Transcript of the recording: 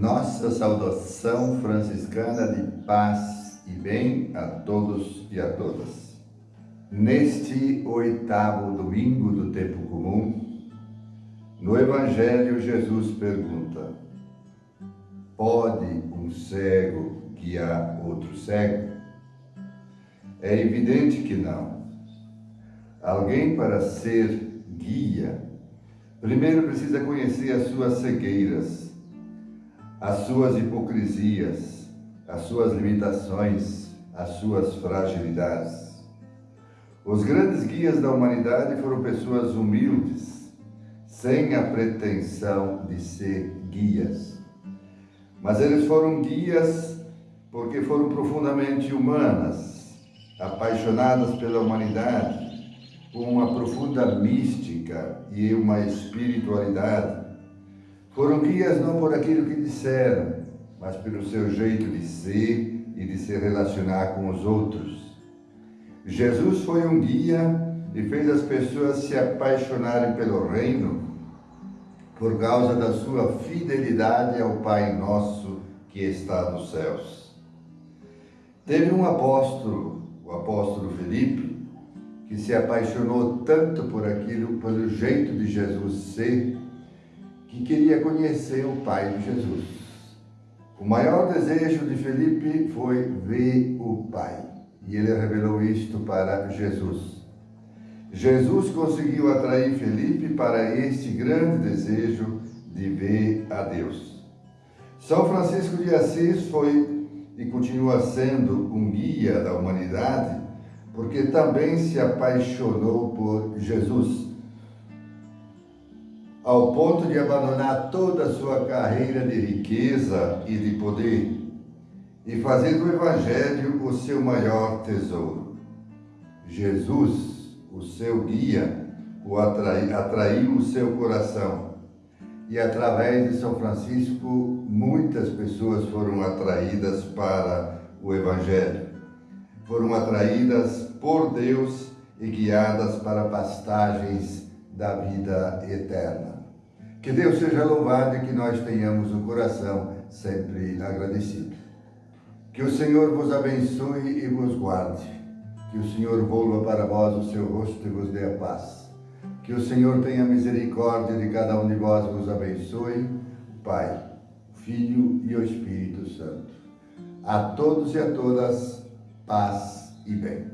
Nossa saudação franciscana de paz e bem a todos e a todas. Neste oitavo domingo do tempo comum, no Evangelho Jesus pergunta: Pode um cego guiar outro cego? É evidente que não. Alguém para ser guia, primeiro precisa conhecer as suas cegueiras, as suas hipocrisias, as suas limitações, as suas fragilidades. Os grandes guias da humanidade foram pessoas humildes, sem a pretensão de ser guias. Mas eles foram guias porque foram profundamente humanas, apaixonadas pela humanidade, com uma profunda mística e uma espiritualidade foram guias não por aquilo que disseram, mas pelo seu jeito de ser e de se relacionar com os outros. Jesus foi um guia e fez as pessoas se apaixonarem pelo reino por causa da sua fidelidade ao Pai Nosso que está nos céus. Teve um apóstolo, o apóstolo Felipe, que se apaixonou tanto por aquilo, pelo jeito de Jesus ser, que queria conhecer o Pai de Jesus. O maior desejo de Felipe foi ver o Pai. E ele revelou isto para Jesus. Jesus conseguiu atrair Felipe para este grande desejo de ver a Deus. São Francisco de Assis foi e continua sendo um guia da humanidade, porque também se apaixonou por Jesus ao ponto de abandonar toda a sua carreira de riqueza e de poder e fazer do Evangelho o seu maior tesouro. Jesus, o seu guia, o atrai, atraiu o seu coração e através de São Francisco muitas pessoas foram atraídas para o Evangelho. Foram atraídas por Deus e guiadas para pastagens da vida eterna. Que Deus seja louvado e que nós tenhamos um coração sempre agradecido. Que o Senhor vos abençoe e vos guarde. Que o Senhor volva para vós o seu rosto e vos dê a paz. Que o Senhor tenha misericórdia de cada um de vós e vos abençoe, o Pai, o Filho e o Espírito Santo. A todos e a todas, paz e bem.